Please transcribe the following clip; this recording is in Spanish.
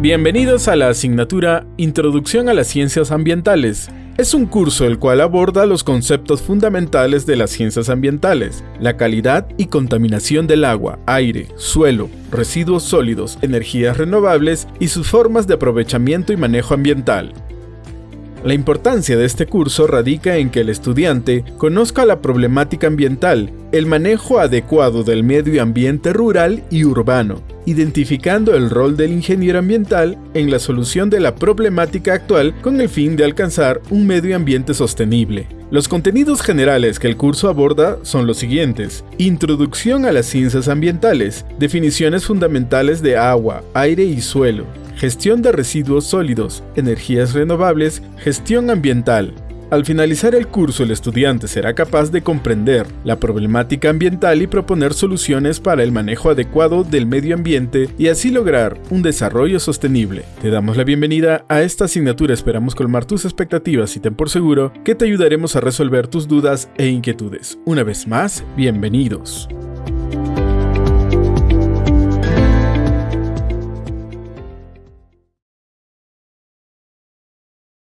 Bienvenidos a la asignatura Introducción a las Ciencias Ambientales. Es un curso el cual aborda los conceptos fundamentales de las ciencias ambientales, la calidad y contaminación del agua, aire, suelo, residuos sólidos, energías renovables y sus formas de aprovechamiento y manejo ambiental. La importancia de este curso radica en que el estudiante conozca la problemática ambiental, el manejo adecuado del medio ambiente rural y urbano, identificando el rol del ingeniero ambiental en la solución de la problemática actual con el fin de alcanzar un medio ambiente sostenible. Los contenidos generales que el curso aborda son los siguientes. Introducción a las ciencias ambientales, definiciones fundamentales de agua, aire y suelo, gestión de residuos sólidos, energías renovables, gestión ambiental, al finalizar el curso, el estudiante será capaz de comprender la problemática ambiental y proponer soluciones para el manejo adecuado del medio ambiente y así lograr un desarrollo sostenible. Te damos la bienvenida a esta asignatura, esperamos colmar tus expectativas y ten por seguro que te ayudaremos a resolver tus dudas e inquietudes. Una vez más, bienvenidos.